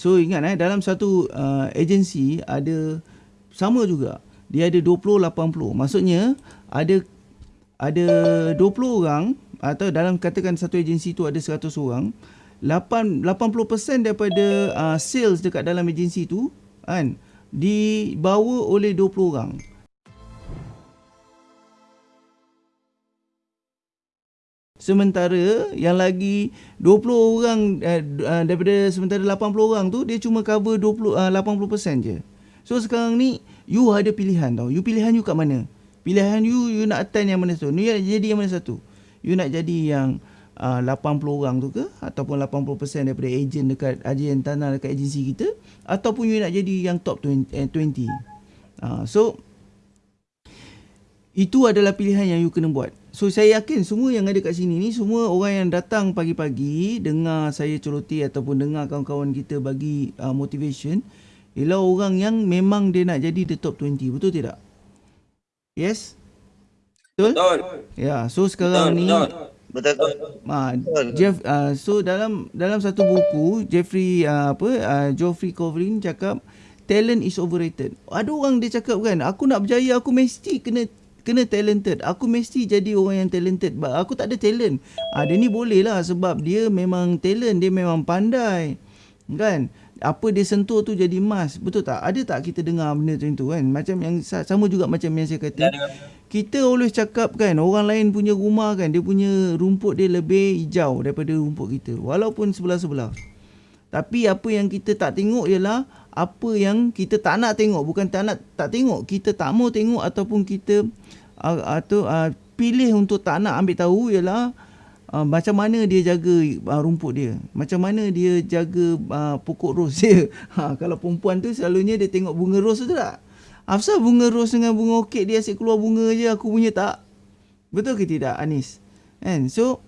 So ingat eh dalam satu uh, agensi ada sama juga. Dia ada 20 80. Maksudnya ada ada 20 orang atau dalam katakan satu agensi tu ada 100 orang, 8 80% daripada uh, sales dekat dalam agensi tu kan dibawa oleh 20 orang. Sementara yang lagi 20 orang uh, daripada sementara 80 orang tu dia cuma cover 20 uh, 80% je. So sekarang ni you ada pilihan tau. You pilihan you kat mana? Pilihan you you nak attend yang mana satu? You nak jadi yang mana satu? You nak jadi yang uh, 80 orang tu ke ataupun 80% daripada ejen dekat agen tanah dekat agensi kita ataupun you nak jadi yang top 20. Eh, 20. Uh, so itu adalah pilihan yang you kena buat. So saya yakin semua yang ada kat sini ni semua orang yang datang pagi-pagi dengar saya celoti ataupun dengar kawan-kawan kita bagi uh, motivation ialah orang yang memang dia nak jadi the top 20 betul tidak? Yes? Betul? Betul. Ya, so sekarang betul, ni betul. Betul. Ma, Jeff uh, so dalam dalam satu buku Jeffrey uh, apa uh, Geoffrey Coverin cakap talent is overrated. Ada orang dia cakap kan, aku nak berjaya aku mesti kena kena talented. Aku mesti jadi orang yang talented. Aku tak ada talent. Ah dia ni boleh lah sebab dia memang talent, dia memang pandai. Kan? Apa dia sentuh tu jadi emas. Betul tak? Ada tak kita dengar benda macam tu kan? Macam yang sama juga macam yang saya kata. Kita always cakap kan orang lain punya rumah kan dia punya rumput dia lebih hijau daripada rumput kita walaupun sebelah-sebelah. Tapi apa yang kita tak tengok ialah apa yang kita tak nak tengok bukan tak nak tak tengok kita tak mau tengok ataupun kita atau uh, pilih untuk tak nak ambil tahu ialah uh, macam mana dia jaga uh, rumput dia. Macam mana dia jaga uh, pokok ros dia. Ha, kalau perempuan tu selalunya dia tengok bunga ros tu tak? Afsal bunga ros dengan bunga orkid dia asyik keluar bunga je aku punya tak? Betul ke tidak Anis? And so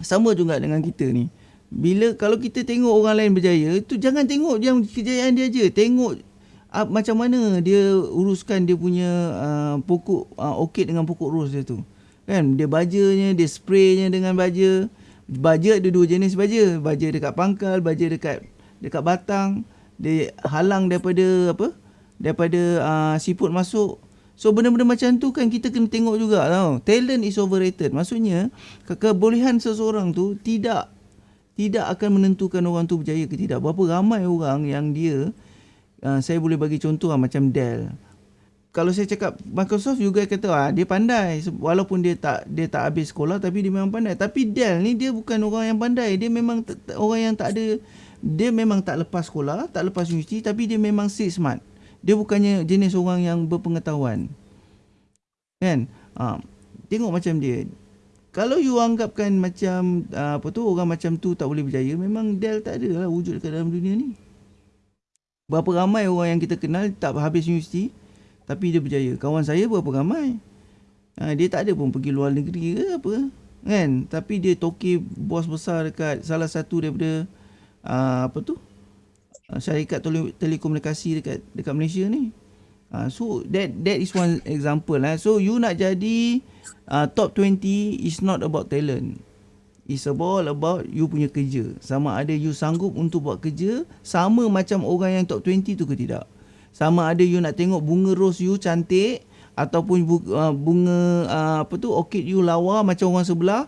sama juga dengan kita ni. Bila kalau kita tengok orang lain berjaya, tu jangan tengok yang kejayaan dia je. Tengok uh, macam mana dia uruskan dia punya uh, pokok uh, orchid dengan pokok ros dia tu. Kan dia bajanya, dia spraynya dengan baja. Baja ada dua jenis baja. Baja dekat pangkal, baja dekat dekat batang. Dia halang daripada apa? Daripada uh, siput masuk. So benda-benda macam tu kan kita kena tengok juga tau. Talent is overrated. Maksudnya ke kebolehan seseorang tu tidak tidak akan menentukan orang tu berjaya ke tidak. Berapa ramai orang yang dia uh, saya boleh bagi contoh lah, macam Dell. Kalau saya cakap Microsoft juga kata ah dia pandai walaupun dia tak dia tak habis sekolah tapi dia memang pandai. Tapi Dell ni dia bukan orang yang pandai. Dia memang orang yang tak ada dia memang tak lepas sekolah, tak lepas universiti tapi dia memang street smart. Dia bukannya jenis orang yang berpengetahuan. Kan? Ha, tengok macam dia. Kalau you anggapkan macam uh, apa tu orang macam tu tak boleh berjaya, memang Dell tak ada lah wujud dekat dalam dunia ni. Berapa ramai orang yang kita kenal tak habis universiti tapi dia berjaya. Kawan saya berapa ramai? Ha, dia tak ada pun pergi luar negeri ke apa. Kan? Tapi dia toki bos besar dekat salah satu daripada uh, apa tu? Syarikat tele- telekomunikasi dekat dekat Malaysia ni. Uh, so that that is one example lah. So you nak jadi uh, top 20 is not about talent. It's all about you punya kerja. Sama ada you sanggup untuk buat kerja sama macam orang yang top 20 tu ke tidak. Sama ada you nak tengok bunga rose you cantik ataupun uh, bunga uh, apa tu orchid you lawa macam orang sebelah.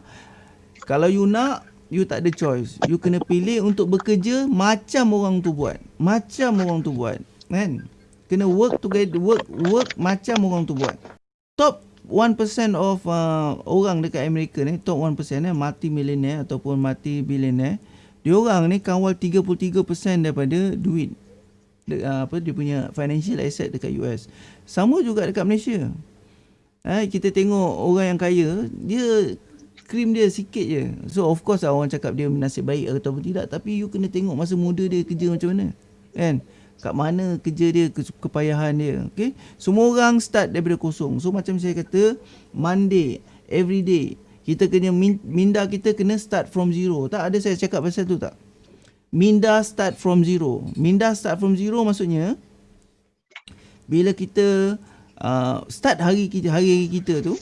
Kalau you nak you tak ada choice. You kena pilih untuk bekerja macam orang tu buat. Macam orang tu buat. Kan? Kena work together work work macam orang tu buat. Top 1% of uh, orang dekat Amerika ni top 1% eh multi millionaire ataupun multi billionaire dia orang ni kawal 33% daripada duit. De, uh, apa dia punya financial asset dekat US sama juga dekat Malaysia. Eh kita tengok orang yang kaya dia krim dia sikit je. So of course lah orang cakap dia nasib baik ataupun tidak tapi you kena tengok masa muda dia kerja macam mana kan kat mana kerja dia kepayahan dia. Okey semua orang start daripada kosong. So macam saya kata monday every day kita kena minda kita kena start from zero. Tak ada saya cakap pasal tu tak? Minda start from zero. Minda start from zero maksudnya bila kita uh, start hari kita hari kita tu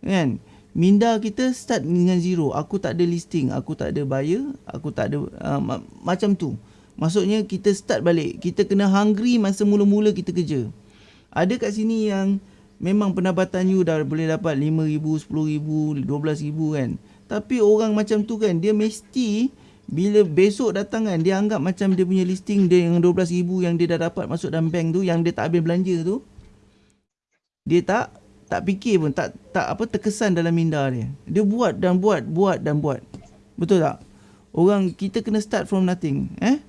kan? Minda kita start dengan zero. Aku tak ada listing aku tak ada buyer aku tak ada uh, ma- macam tu Maksudnya kita start balik. Kita kena hungry masa mula-mula kita kerja. Ada kat sini yang memang pendapatan you dah boleh dapat RM5,000, RM10,000, RM12,000 kan. Tapi orang macam tu kan, dia mesti bila besok datang kan, dia anggap macam dia punya listing dia yang RM12,000 yang dia dah dapat masuk dalam bank tu, yang dia tak habis belanja tu. Dia tak tak fikir pun, tak tak apa terkesan dalam minda dia. Dia buat dan buat, buat dan buat. Betul tak? Orang kita kena start from nothing. Eh?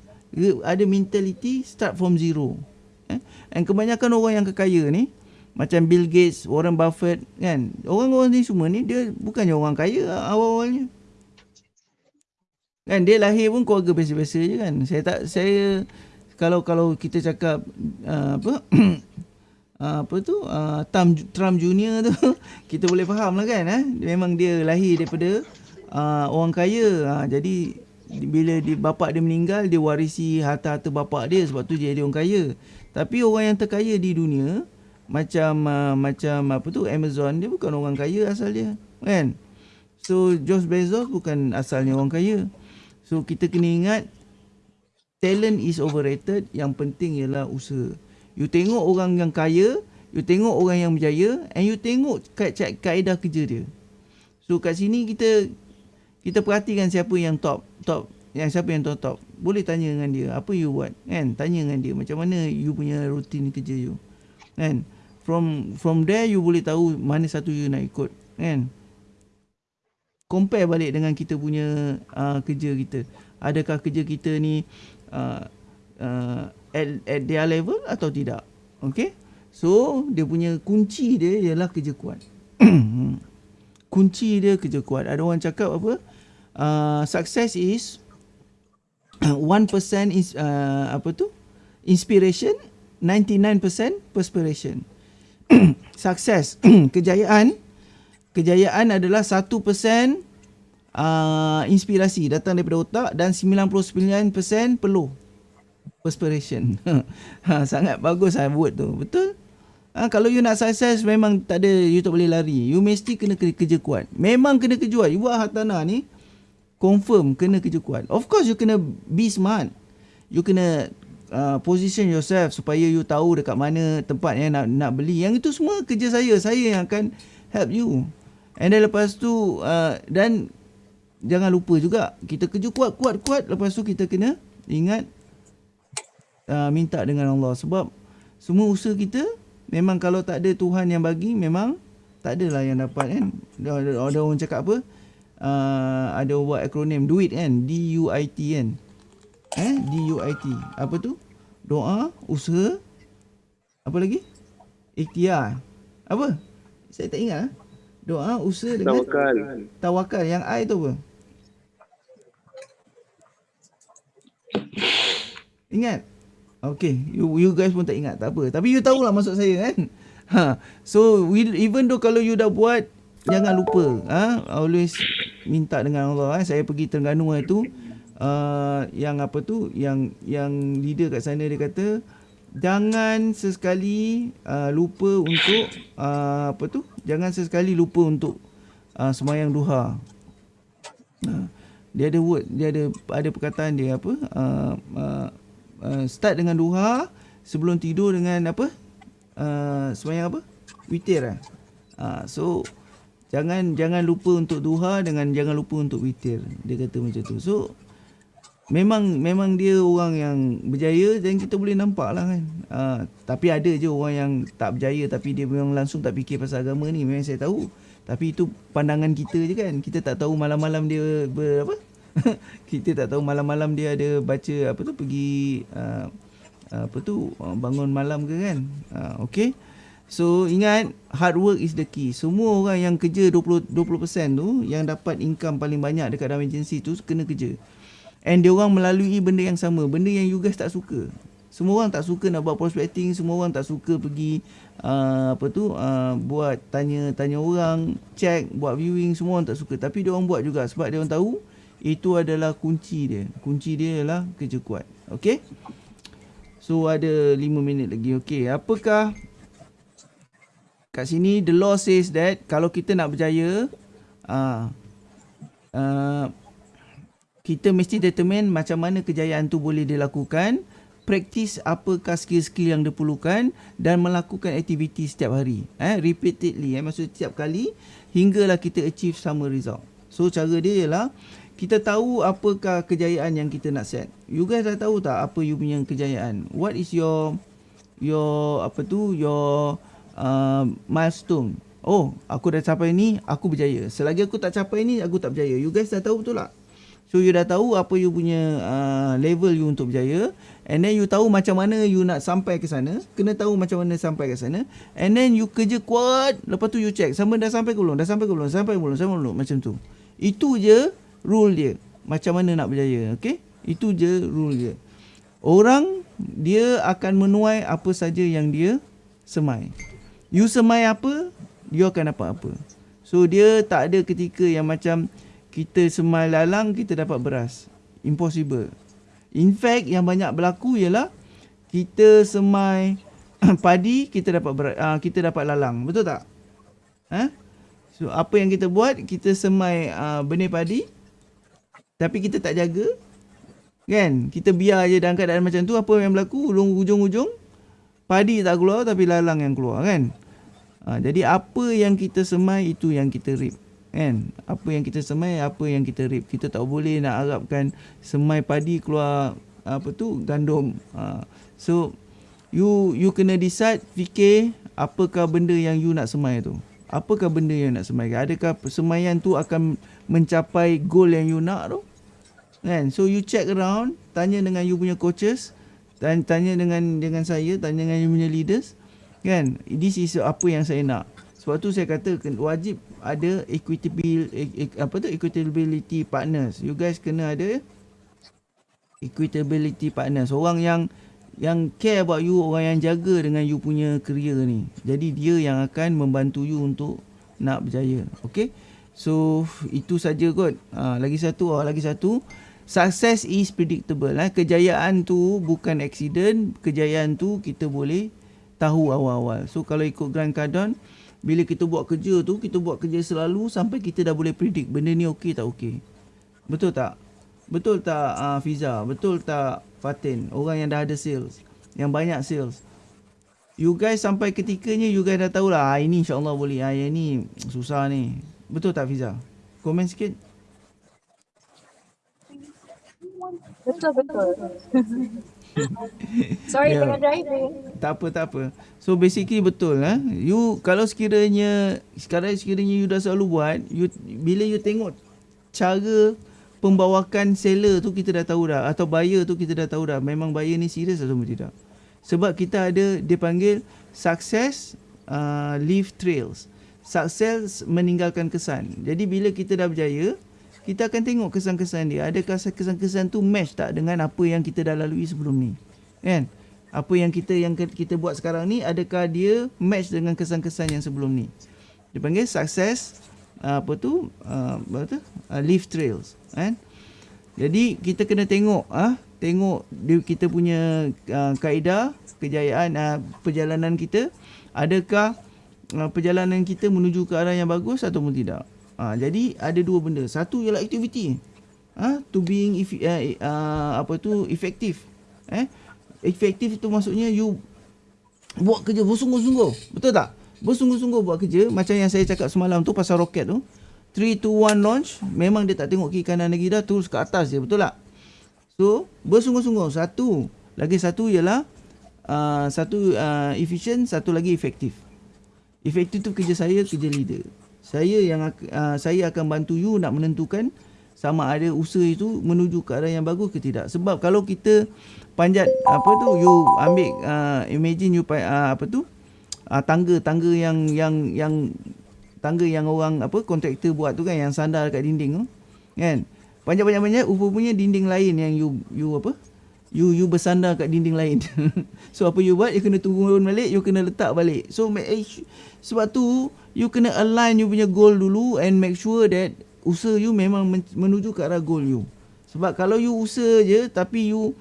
Ada mentality start from zero. Eh? And kebanyakan orang yang kekaya ni macam Bill Gates, Warren Buffett kan. Orang-orang ni semua ni dia bukannya orang kaya awal-awalnya. Kan dia lahir pun keluarga biasa-biasa je kan. Saya tak saya kalau kalau kita cakap uh, apa uh, apa tu uh, Trump, Trump Junior tu kita boleh faham lah kan eh? memang dia lahir daripada uh, orang kaya uh, jadi bila di, bapak dia meninggal dia warisi harta-harta bapak dia sebab tu dia jadi orang kaya. Tapi orang yang terkaya di dunia macam uh, macam apa tu Amazon dia bukan orang kaya asal dia kan? So Jeff Bezos bukan asalnya orang kaya. So kita kena ingat talent is overrated yang penting ialah usaha. You tengok orang yang kaya you tengok orang yang berjaya and you tengok kaedah kerja dia. So kat sini kita kita perhatikan siapa yang top top yang siapa yang top top boleh tanya dengan dia apa you buat? Kan tanya dengan dia macam mana you punya rutin kerja you? Kan from from there you boleh tahu mana satu you nak ikut kan? Compare balik dengan kita punya uh, kerja kita. Adakah kerja kita ni uh, uh, at, at their level atau tidak? Okay? So dia punya kunci dia ialah kerja kuat. Kunci dia kerja kuat. Ada orang cakap apa uh, success is 1% is uh, apa tu inspiration 99% perspiration success kejayaan kejayaan adalah 1% uh, inspirasi datang daripada otak dan 99% peluh perspiration ha, sangat bagus lah buat tu betul Ha, kalau you nak sukses memang tak ada you tak boleh lari. You mesti kena kerja kuat. Memang kena kerja kuat. You buat hartanah ni confirm kena kerja kuat. Of course you kena be smart. You kena uh, position yourself supaya you tahu dekat mana tempat yang nak nak beli. Yang itu semua kerja saya. Saya yang akan help you. And then lepas tu uh, dan jangan lupa juga kita kerja kuat kuat kuat lepas tu kita kena ingat uh, minta dengan Allah sebab semua usaha kita memang kalau tak ada Tuhan yang bagi memang tak adalah yang dapat kan. Ada, orang cakap apa? Uh, ada buat akronim duit kan? D U I T kan? Eh? D U I T. Apa tu? Doa usaha apa lagi? Ikhtiar. Apa? Saya tak ingat ah. doa usaha dengan tawakal. tawakal. Yang I tu apa? Ingat? Okay, you you guys pun tak ingat, tak apa. Tapi you tahulah maksud saya kan. Ha. So, we, even though kalau you dah buat jangan lupa ah. Ha? always minta dengan Allah eh. saya pergi Terengganu itu uh, yang apa tu yang yang leader kat sana dia kata jangan sesekali uh, lupa untuk uh, apa tu jangan sesekali lupa untuk uh, sembahyang duha uh, dia ada word dia ada ada perkataan dia apa uh, uh, uh, start dengan duha sebelum tidur dengan apa uh, sembahyang apa witir eh uh, so jangan jangan lupa untuk duha dengan jangan lupa untuk witir. Dia kata macam tu. So memang memang dia orang yang berjaya dan kita boleh nampak lah kan. Uh, tapi ada je orang yang tak berjaya tapi dia memang langsung tak fikir pasal agama ni. Memang saya tahu. Tapi itu pandangan kita je kan. Kita tak tahu malam-malam dia ber, apa? Kita tak tahu malam-malam dia ada baca apa tu pergi uh, apa tu bangun malam ke kan. Uh, okey So ingat hard work is the key. Semua orang yang kerja 20 20% tu yang dapat income paling banyak dekat dalam agensi tu kena kerja. And dia orang melalui benda yang sama, benda yang you guys tak suka. Semua orang tak suka nak buat prospecting, semua orang tak suka pergi uh, apa tu uh, buat tanya tanya orang, check, buat viewing, semua orang tak suka. Tapi dia orang buat juga sebab dia orang tahu itu adalah kunci dia. Kunci dia adalah kerja kuat. Okay? So ada 5 minit lagi. Okay, apakah kat sini the law says that kalau kita nak berjaya uh, uh, kita mesti determine macam mana kejayaan tu boleh dilakukan praktis apakah skill-skill yang diperlukan dan melakukan aktiviti setiap hari eh repeatedly eh. Maksud setiap kali hinggalah kita achieve sama result. So cara dia ialah kita tahu apakah kejayaan yang kita nak set. You guys dah tahu tak apa you punya kejayaan? What is your your apa tu your uh, milestone. Oh aku dah capai ni aku berjaya. Selagi aku tak capai ni aku tak berjaya. You guys dah tahu betul tak? So you dah tahu apa you punya uh, level you untuk berjaya. And then you tahu macam mana you nak sampai ke sana, kena tahu macam mana sampai ke sana. And then you kerja kuat, lepas tu you check. Sama dah sampai ke belum, dah sampai ke belum, sampai ke belum, sampai ke belum? Macam tu. Itu je rule dia. Macam mana nak berjaya, okay? Itu je rule dia. Orang dia akan menuai apa saja yang dia semai. You semai apa, dia akan dapat apa. So dia tak ada ketika yang macam kita semai lalang kita dapat beras. Impossible. In fact yang banyak berlaku ialah kita semai padi kita dapat beras, uh, kita dapat lalang. Betul tak? Ha? So apa yang kita buat kita semai uh, benih padi tapi kita tak jaga kan kita biar je dalam keadaan macam tu apa yang berlaku ujung-ujung padi tak keluar tapi lalang yang keluar kan? Ha, jadi apa yang kita semai itu yang kita reap kan? Apa yang kita semai apa yang kita rip. Kita tak boleh nak harapkan semai padi keluar apa tu gandum. Ha. so you you kena decide fikir apakah benda yang you nak semai tu. Apakah benda yang nak semai? Adakah semaian tu akan mencapai goal yang you nak tu? Kan? So you check around tanya dengan you punya coaches tanya dengan dengan saya tanya dengan punya leaders kan this is apa yang saya nak sebab tu saya kata wajib ada equitable apa tu equitability partners. You guys kena ada equitability partners. Orang yang yang care about you, orang yang jaga dengan you punya career ni. Jadi dia yang akan membantu you untuk nak berjaya. Okay? So itu saja kot. Ha, lagi satu, oh, lagi satu. Success is predictable. Eh. Kejayaan tu bukan accident. Kejayaan tu kita boleh tahu awal-awal. So kalau ikut Grant Cardone, bila kita buat kerja tu kita buat kerja selalu sampai kita dah boleh predict benda ni okey tak okey betul tak betul tak uh, Fiza betul tak Fatin orang yang dah ada sales yang banyak sales you guys sampai ketikanya you guys dah tahulah ah, ini insyaallah boleh ah yang ni susah ni betul tak Fiza komen sikit betul betul Sorry yeah. tengah driving. Tak apa tak apa. So basically betul lah. You kalau sekiranya sekarang sekiranya you dah selalu buat, you bila you tengok cara pembawakan seller tu kita dah tahu dah atau buyer tu kita dah tahu dah memang buyer ni serius atau tidak. Sebab kita ada dia panggil success uh, leave trails. Success meninggalkan kesan. Jadi bila kita dah berjaya, kita akan tengok kesan-kesan dia. Adakah kesan-kesan tu match tak dengan apa yang kita dah lalui sebelum ni? Kan? Apa yang kita yang kita buat sekarang ni adakah dia match dengan kesan-kesan yang sebelum ni? Dia panggil success uh, apa tu? Uh, apa tu? Uh, leaf trails, kan? Jadi kita kena tengok ah, tengok dia, kita punya kaedah kejayaan perjalanan kita adakah perjalanan kita menuju ke arah yang bagus ataupun tidak? Ha, jadi ada dua benda. Satu ialah aktiviti. Ha, to being if, uh, uh, apa tu efektif. Eh? Efektif itu maksudnya you buat kerja bersungguh-sungguh. Betul tak? Bersungguh-sungguh buat kerja macam yang saya cakap semalam tu pasal roket tu. 3 2 1 launch, memang dia tak tengok kiri kanan lagi dah terus ke atas je, betul tak? So, bersungguh-sungguh. Satu, lagi satu ialah uh, satu uh, efficient, satu lagi efektif. Efektif tu kerja saya, kerja leader saya yang uh, saya akan bantu you nak menentukan sama ada usaha itu menuju ke arah yang bagus ke tidak. Sebab kalau kita panjat apa tu you ambil uh, imagine you uh, apa tu uh, tangga tangga yang yang yang tangga yang orang apa kontraktor buat tu kan yang sandar dekat dinding tu kan? Panjat-panjat-panjat rupanya dinding lain yang you you apa you you bersandar kat dinding lain. So apa you buat you kena turun balik you kena letak balik. So sebab tu you kena align you punya goal dulu and make sure that usaha you memang menuju ke arah goal you. Sebab kalau you usaha je tapi you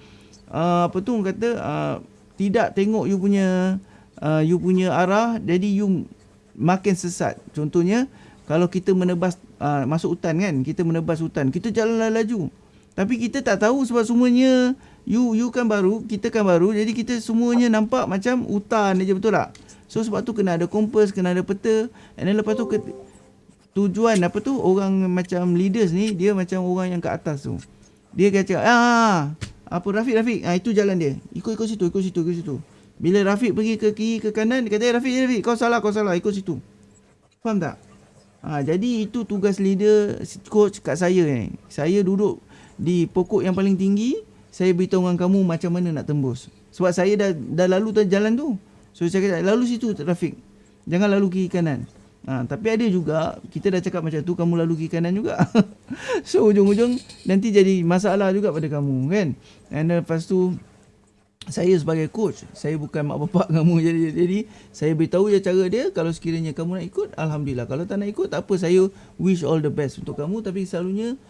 uh, apa tu kata uh, tidak tengok you punya uh, you punya arah jadi you makin sesat. Contohnya kalau kita menebas uh, masuk hutan kan, kita menebas hutan, kita jalan laju. Tapi kita tak tahu sebab semuanya you you kan baru, kita kan baru. Jadi kita semuanya nampak macam hutan aja betul tak? So sebab tu kena ada kompas, kena ada peta. And then lepas tu ke, tujuan apa tu orang macam leaders ni dia macam orang yang kat atas tu. Dia kata ah apa Rafiq Rafiq ah itu jalan dia. Ikut ikut situ, ikut situ, ikut situ. Bila Rafiq pergi ke kiri ke kanan dia kata eh, Rafiq Rafiq kau salah kau salah ikut situ. Faham tak? Ha, jadi itu tugas leader coach kat saya ni. Saya duduk di pokok yang paling tinggi, saya beritahu dengan kamu macam mana nak tembus. Sebab saya dah dah lalu jalan tu. So saya kata lalu situ trafik. Jangan lalu kiri kanan. Ha, tapi ada juga kita dah cakap macam tu kamu lalu kiri kanan juga. so ujung-ujung nanti jadi masalah juga pada kamu kan. And lepas tu saya sebagai coach, saya bukan mak bapak kamu jadi jadi saya beritahu je cara dia kalau sekiranya kamu nak ikut alhamdulillah. Kalau tak nak ikut tak apa saya wish all the best untuk kamu tapi selalunya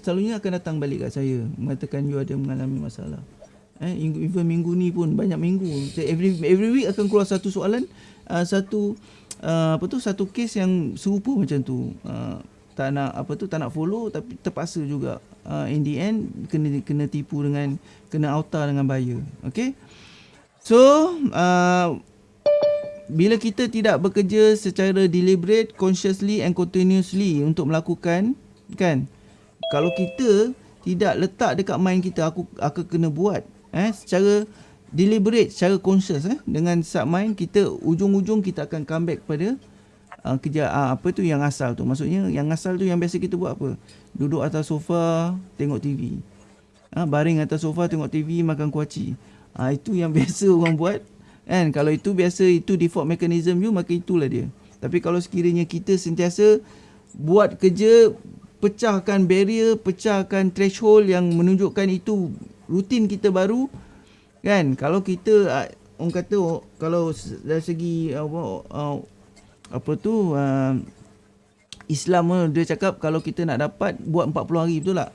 selalunya akan datang balik kat saya mengatakan you ada mengalami masalah. Eh, even minggu ni pun banyak minggu. Every every week akan keluar satu soalan, uh, satu uh, apa tu satu case yang serupa macam tu. Uh, tak nak apa tu tak nak follow tapi terpaksa juga uh, in the end kena kena tipu dengan kena auta dengan buyer. Okay. So uh, bila kita tidak bekerja secara deliberate, consciously and continuously untuk melakukan kan kalau kita tidak letak dekat mind kita aku aku kena buat eh secara deliberate secara conscious eh dengan sub mind kita ujung-ujung kita akan come back pada uh, kerja uh, apa tu yang asal tu. Maksudnya yang asal tu yang biasa kita buat apa? Duduk atas sofa tengok TV uh, baring atas sofa tengok TV makan kuaci uh, itu yang biasa orang buat. Kan kalau itu biasa itu default mechanism you maka itulah dia. Tapi kalau sekiranya kita sentiasa buat kerja pecahkan barrier pecahkan threshold yang menunjukkan itu rutin kita baru kan? Kalau kita uh, orang kata oh, kalau dari segi apa uh, apa tu uh, Islam uh, dia cakap kalau kita nak dapat buat 40 hari betul tak?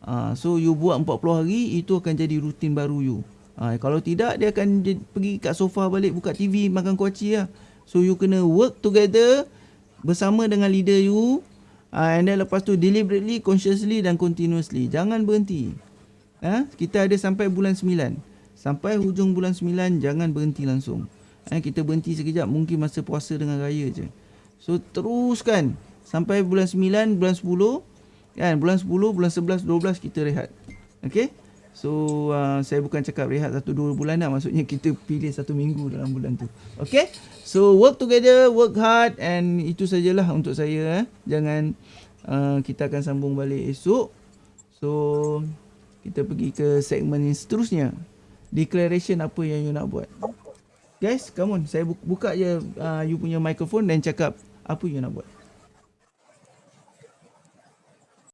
Uh, so you buat 40 hari itu akan jadi rutin baru you. Uh, kalau tidak dia akan pergi kat sofa balik buka TV makan kuaci lah. So you kena work together bersama dengan leader you. Uh, and then lepas tu deliberately consciously dan continuously. Jangan berhenti Ha? Kita ada sampai bulan 9. Sampai hujung bulan 9 jangan berhenti langsung. Ha? Kita berhenti sekejap mungkin masa puasa dengan raya je. So teruskan sampai bulan 9, bulan 10. Kan? Bulan 10, bulan 11, 12 kita rehat. Okay? So uh, saya bukan cakap rehat satu dua bulan lah. Maksudnya kita pilih satu minggu dalam bulan tu. Okay? So work together, work hard and itu sajalah untuk saya. Eh. Jangan uh, kita akan sambung balik esok. So kita pergi ke segmen yang seterusnya. Declaration apa yang you nak buat? Guys come on. Saya buka je uh, you punya microphone dan cakap apa you nak buat